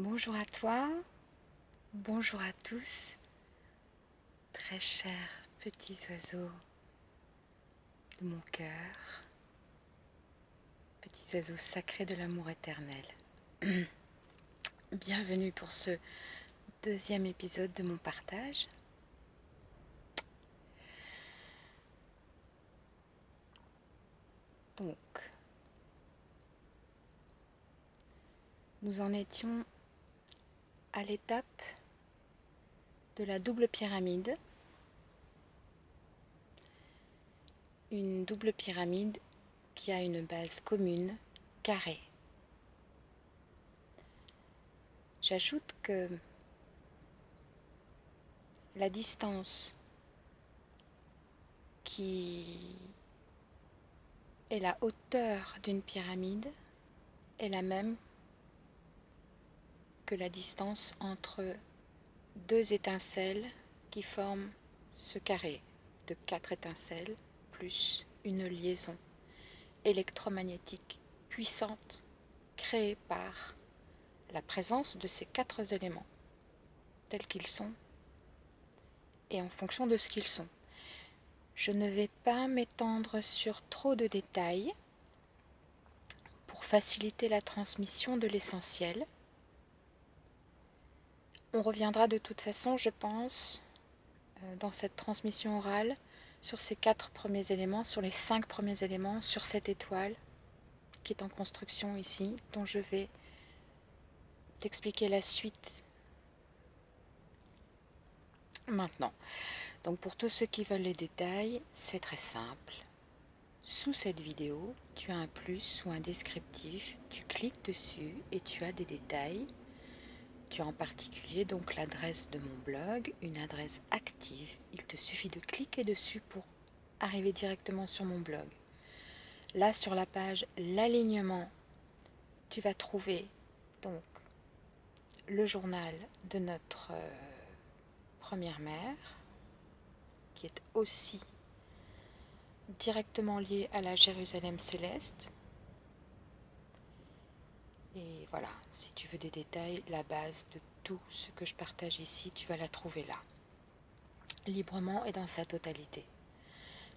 Bonjour à toi, bonjour à tous, très chers petits oiseaux de mon cœur, petits oiseaux sacrés de l'amour éternel. Bienvenue pour ce deuxième épisode de mon partage. Donc, nous en étions à l'étape de la double pyramide. Une double pyramide qui a une base commune carrée. J'ajoute que la distance qui est la hauteur d'une pyramide est la même la distance entre deux étincelles qui forment ce carré de quatre étincelles plus une liaison électromagnétique puissante créée par la présence de ces quatre éléments tels qu'ils sont et en fonction de ce qu'ils sont. Je ne vais pas m'étendre sur trop de détails pour faciliter la transmission de l'essentiel. On reviendra de toute façon, je pense, euh, dans cette transmission orale, sur ces quatre premiers éléments, sur les cinq premiers éléments, sur cette étoile qui est en construction ici, dont je vais t'expliquer la suite maintenant. Donc pour tous ceux qui veulent les détails, c'est très simple. Sous cette vidéo, tu as un plus ou un descriptif, tu cliques dessus et tu as des détails tu as en particulier donc l'adresse de mon blog, une adresse active. Il te suffit de cliquer dessus pour arriver directement sur mon blog. Là sur la page l'alignement, tu vas trouver donc le journal de notre euh, première mère qui est aussi directement lié à la Jérusalem céleste et voilà, si tu veux des détails, la base de tout ce que je partage ici, tu vas la trouver là. Librement et dans sa totalité.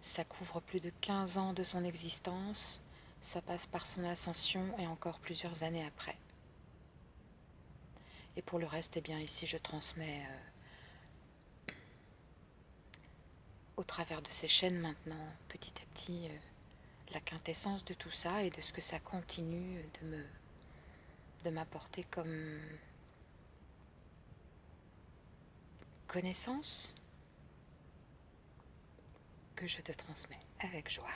Ça couvre plus de 15 ans de son existence, ça passe par son ascension et encore plusieurs années après. Et pour le reste, eh bien ici je transmets euh, au travers de ces chaînes maintenant, petit à petit, euh, la quintessence de tout ça et de ce que ça continue de me de m'apporter comme connaissance que je te transmets avec joie.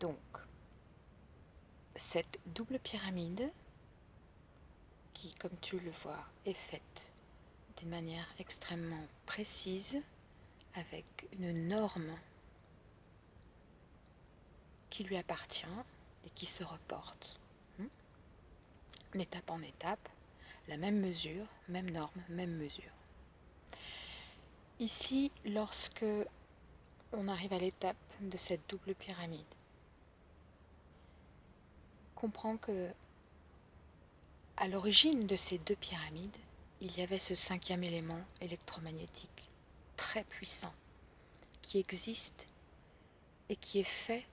Donc, cette double pyramide, qui, comme tu le vois, est faite d'une manière extrêmement précise, avec une norme qui lui appartient, et qui se reporte. Hmm? Étape en étape, la même mesure, même norme, même mesure. Ici, lorsque on arrive à l'étape de cette double pyramide, comprends que à l'origine de ces deux pyramides, il y avait ce cinquième élément électromagnétique très puissant qui existe et qui est fait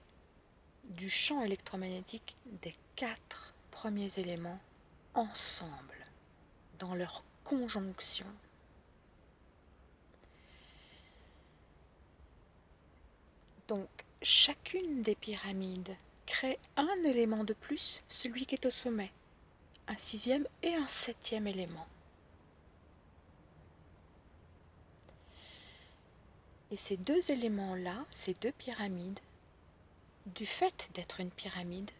du champ électromagnétique des quatre premiers éléments ensemble, dans leur conjonction. Donc, chacune des pyramides crée un élément de plus, celui qui est au sommet, un sixième et un septième élément. Et ces deux éléments-là, ces deux pyramides, du fait d'être une pyramide,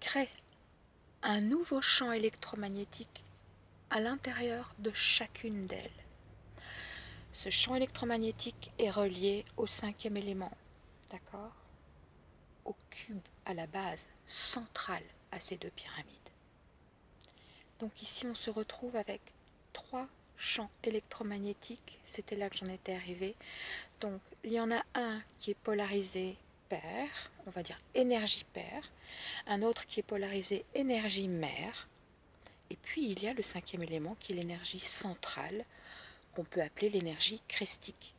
crée un nouveau champ électromagnétique à l'intérieur de chacune d'elles. Ce champ électromagnétique est relié au cinquième élément, d'accord? Au cube, à la base centrale à ces deux pyramides. Donc ici, on se retrouve avec trois champs électromagnétiques. C'était là que j'en étais arrivée. Donc, il y en a un qui est polarisé on va dire énergie paire, un autre qui est polarisé énergie mère, et puis il y a le cinquième élément qui est l'énergie centrale, qu'on peut appeler l'énergie christique.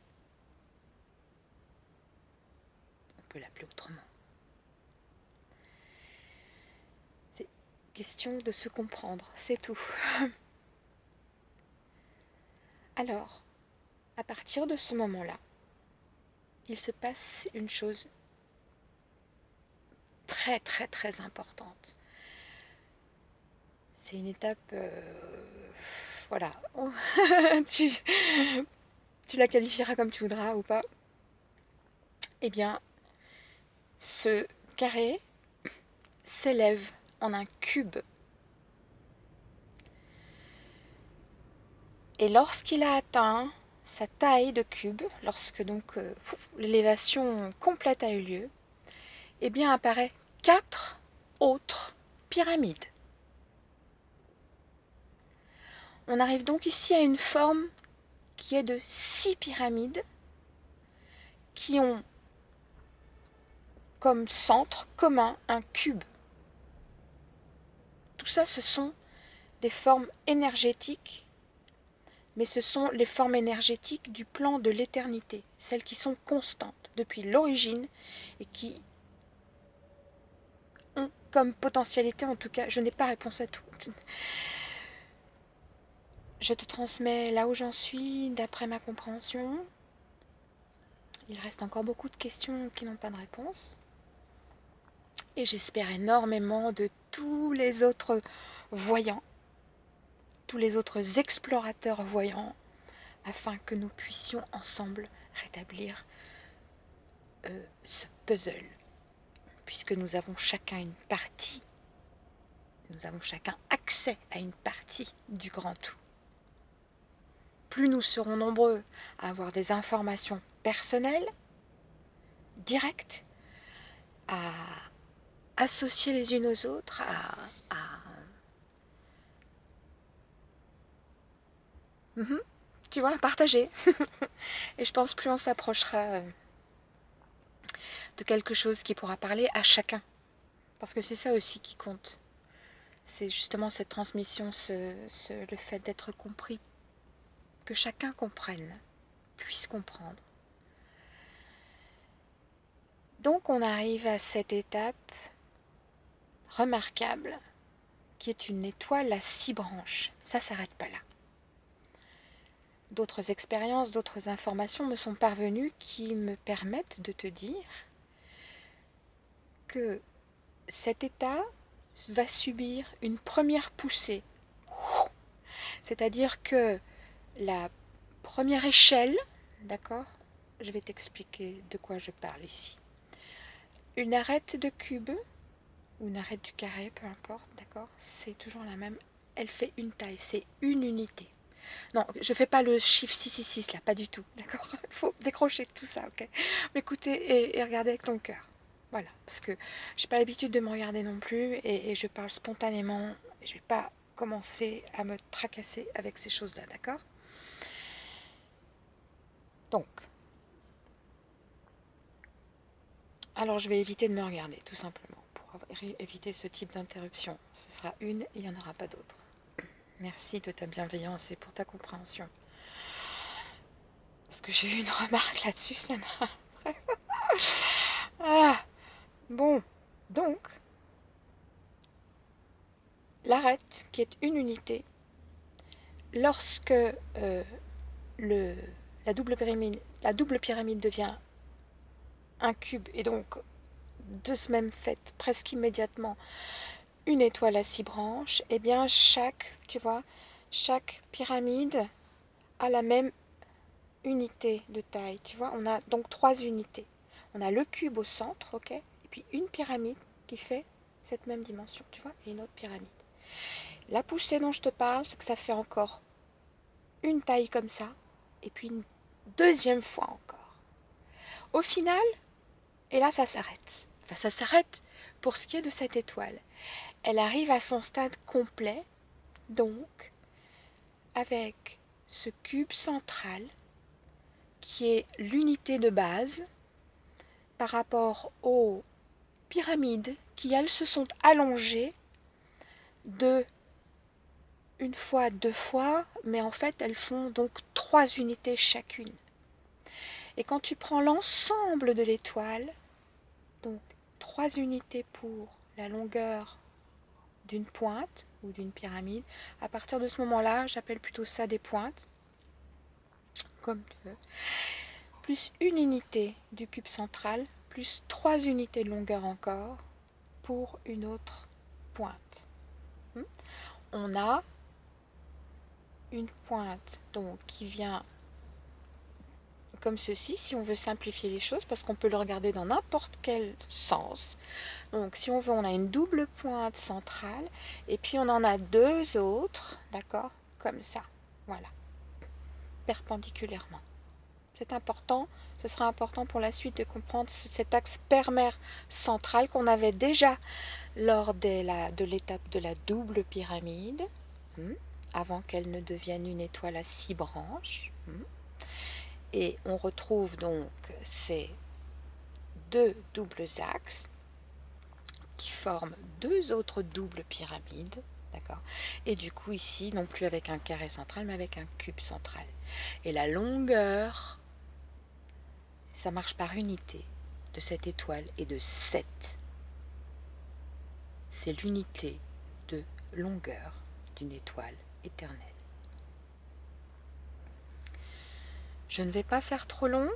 On peut l'appeler autrement. C'est question de se comprendre, c'est tout. Alors, à partir de ce moment-là, il se passe une chose très très très importante. C'est une étape, euh, voilà, tu, la qualifieras comme tu voudras ou pas. Eh bien, ce carré s'élève en un cube. Et lorsqu'il a atteint sa taille de cube, lorsque donc euh, l'élévation complète a eu lieu, eh bien apparaît quatre autres pyramides. On arrive donc ici à une forme qui est de six pyramides qui ont comme centre commun un cube. Tout ça, ce sont des formes énergétiques mais ce sont les formes énergétiques du plan de l'éternité, celles qui sont constantes depuis l'origine et qui comme potentialité, en tout cas, je n'ai pas réponse à tout. Je te transmets là où j'en suis, d'après ma compréhension. Il reste encore beaucoup de questions qui n'ont pas de réponse. Et j'espère énormément de tous les autres voyants tous les autres explorateurs voyants, afin que nous puissions ensemble rétablir euh, ce puzzle, puisque nous avons chacun une partie, nous avons chacun accès à une partie du grand tout. Plus nous serons nombreux à avoir des informations personnelles, directes, à associer les unes aux autres, à, à Mhm. Tu vois, partager. Et je pense plus on s'approchera euh, de quelque chose qui pourra parler à chacun. Parce que c'est ça aussi qui compte. C'est justement cette transmission, le fait d'être compris. Que chacun comprenne, puisse comprendre. Donc on arrive à cette étape remarquable qui est une étoile à six branches. Ça s'arrête pas là d'autres expériences, d'autres informations me sont parvenues qui me permettent de te dire que cet état va subir une première poussée. C'est-à-dire que la première échelle, d'accord Je vais t'expliquer de quoi je parle ici. Une arête de cube, ou une arête du carré, peu importe, d'accord C'est toujours la même. Elle fait une taille, c'est une unité. Non, je fais pas le chiffre 666 là, pas du tout, d'accord Il faut décrocher tout ça, ok M'écouter et, regarder avec ton cœur. Voilà, parce que j'ai pas l'habitude de me regarder non plus et, je parle spontanément. Je vais pas commencer à me tracasser avec ces choses-là, d'accord? Donc, alors je vais éviter de me regarder, tout simplement, pour éviter ce type d'interruption. Ce sera une il n'y en aura pas d'autres. Merci de ta bienveillance et pour ta compréhension. Parce que j'ai eu une remarque là-dessus, ça bon, donc, l'arête, qui est une unité, lorsque euh, la, double pyramide, devient un cube, et donc de ce même fait, presque immédiatement, une étoile à six branches, eh bien chaque, tu vois, chaque pyramide a la même unité de taille. Tu vois, on a donc trois unités. On a le cube au centre, ok, une pyramide qui fait cette même dimension, tu vois, et une autre pyramide. La poussée dont je te parle, c'est que ça fait encore une taille comme ça, et puis une deuxième fois encore. Au final, et là ça s'arrête. Enfin, ça s'arrête pour ce qui est de cette étoile elle arrive à son stade complet, donc avec ce cube central qui est l'unité de base par rapport aux pyramides qui, elles, se sont allongées de une fois, deux fois, mais en fait, elles font donc trois unités chacune. Et quand tu prends l'ensemble de l'étoile, donc trois unités pour la longueur d'une pointe ou d'une pyramide, à partir de ce moment-là, j'appelle plutôt ça des pointes, comme tu veux, plus une unité du cube central, plus trois unités de longueur encore pour une autre pointe. Hmm? On a une pointe donc qui vient comme ceci, si on veut simplifier les choses, parce qu'on peut le regarder dans n'importe quel sens. Donc, si on veut, on a une double pointe centrale, et puis on en a deux autres, d'accord Comme ça, voilà, perpendiculairement. C'est important, ce sera important pour la suite de comprendre cet axe permère central qu'on avait déjà lors de l'étape de la double pyramide, hmm, avant qu'elle ne devienne une étoile à six branches. Hmm. Et on retrouve donc ces deux doubles axes qui forment deux autres doubles pyramides. D'accord Et du coup, ici, non plus avec un carré central, mais avec un cube central. Et la longueur, ça marche par unité de cette étoile et de 7. C'est l'unité de longueur d'une étoile éternelle. Je ne vais pas faire trop long.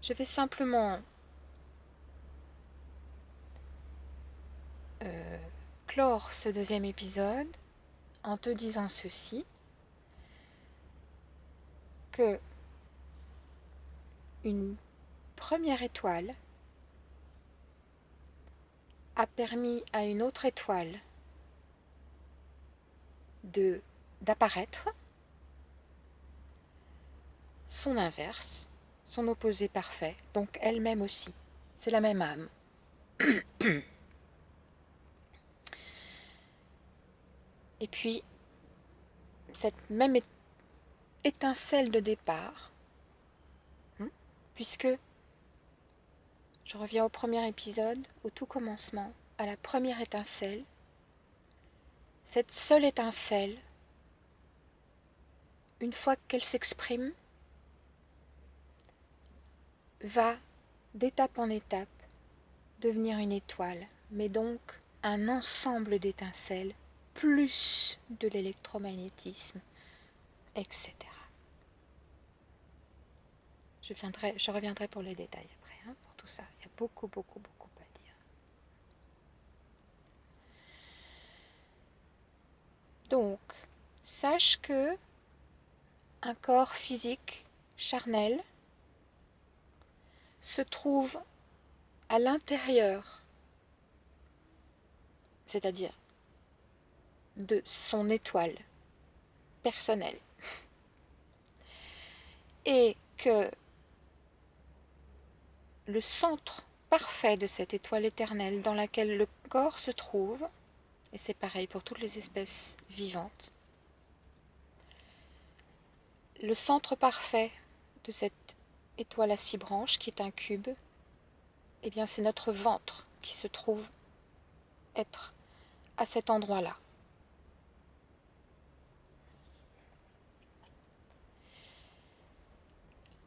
Je vais simplement euh, clore ce deuxième épisode en te disant ceci, que une première étoile a permis à une autre étoile d'apparaître son inverse, son opposé parfait, donc elle-même aussi. C'est la même âme. Et puis, cette même étincelle de départ, puisque je reviens au premier épisode, au tout commencement, à la première étincelle, cette seule étincelle, une fois qu'elle s'exprime, va d'étape en étape devenir une étoile, mais donc un ensemble d'étincelles, plus de l'électromagnétisme, etc. Je, viendrai, je reviendrai pour les détails après, hein, pour tout ça. Il y a beaucoup, beaucoup, beaucoup à dire. Donc, sache que un corps physique charnel se trouve à l'intérieur, c'est-à-dire de son étoile personnelle, et que le centre parfait de cette étoile éternelle dans laquelle le corps se trouve, et c'est pareil pour toutes les espèces vivantes, le centre parfait de cette étoile à six branches, qui est un cube, eh bien c'est notre ventre qui se trouve être à cet endroit-là.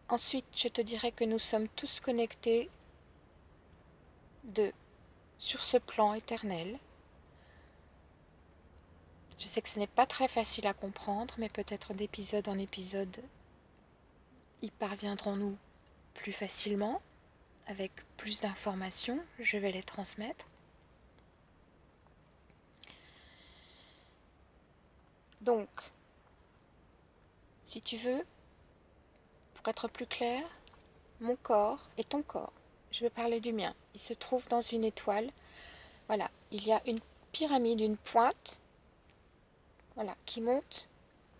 Ensuite, je te dirais que nous sommes tous connectés de, sur ce plan éternel. Je sais que ce n'est pas très facile à comprendre, mais peut-être d'épisode en épisode, y parviendrons-nous plus facilement, avec plus d'informations, je vais les transmettre. Donc, si tu veux, pour être plus clair, mon corps et ton corps, je vais parler du mien, il se trouve dans une étoile. Voilà, il y a une pyramide, une pointe, voilà, qui monte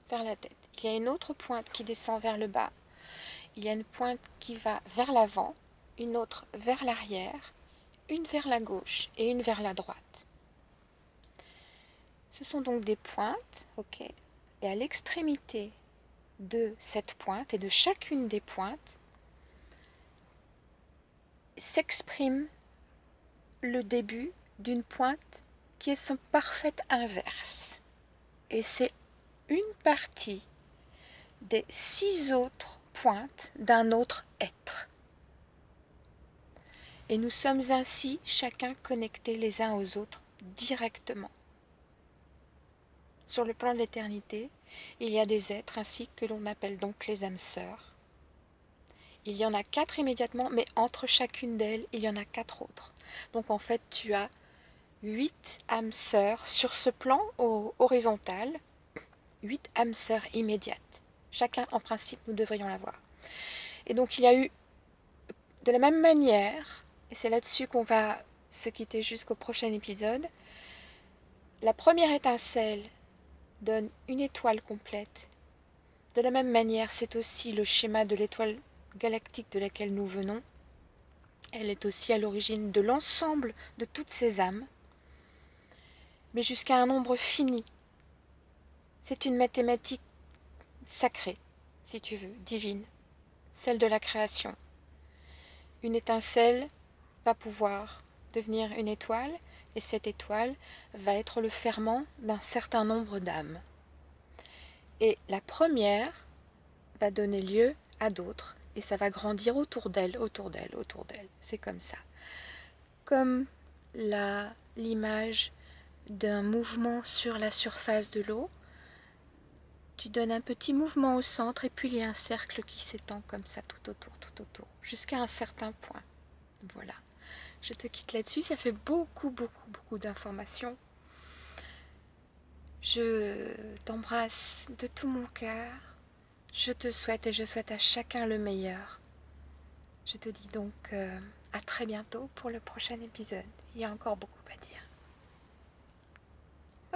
vers la tête. Il y a une autre pointe qui descend vers le bas il y a une pointe qui va vers l'avant, une autre vers l'arrière, une vers la gauche et une vers la droite. Ce sont donc des pointes, ok Et à l'extrémité de cette pointe et de chacune des pointes, s'exprime le début d'une pointe qui est son parfait inverse. Et c'est une partie des six autres pointes d'un autre être. Et nous sommes ainsi chacun connectés les uns aux autres directement. Sur le plan de l'éternité, il y a des êtres ainsi que l'on appelle donc les âmes sœurs. Il y en a quatre immédiatement, mais entre chacune d'elles, il y en a quatre autres. Donc en fait, tu as huit âmes sœurs sur ce plan horizontal, huit âmes sœurs immédiates. Chacun, en principe, nous devrions l'avoir. Et donc il y a eu, de la même manière, et c'est là-dessus qu'on va se quitter jusqu'au prochain épisode. La première étincelle donne une étoile complète. De la même manière, c'est aussi le schéma de l'étoile galactique de laquelle nous venons. Elle est aussi à l'origine de l'ensemble de toutes ces âmes, mais jusqu'à un nombre fini. C'est une mathématique sacrée, si tu veux, divine, celle de la création. Une étincelle va pouvoir devenir une étoile et cette étoile va être le ferment d'un certain nombre d'âmes. Et la première va donner lieu à d'autres et ça va grandir autour d'elle, autour d'elle, autour d'elle. C'est comme ça. Comme l'image d'un mouvement sur la surface de l'eau, tu donnes un petit mouvement au centre et puis il y a un cercle qui s'étend comme ça tout autour, tout autour, jusqu'à un certain point. Voilà. Je te quitte là-dessus, ça fait beaucoup, beaucoup, beaucoup d'informations. Je t'embrasse de tout mon cœur. Je te souhaite et je souhaite à chacun le meilleur. Je te dis donc euh, à très bientôt pour le prochain épisode. Il y a encore beaucoup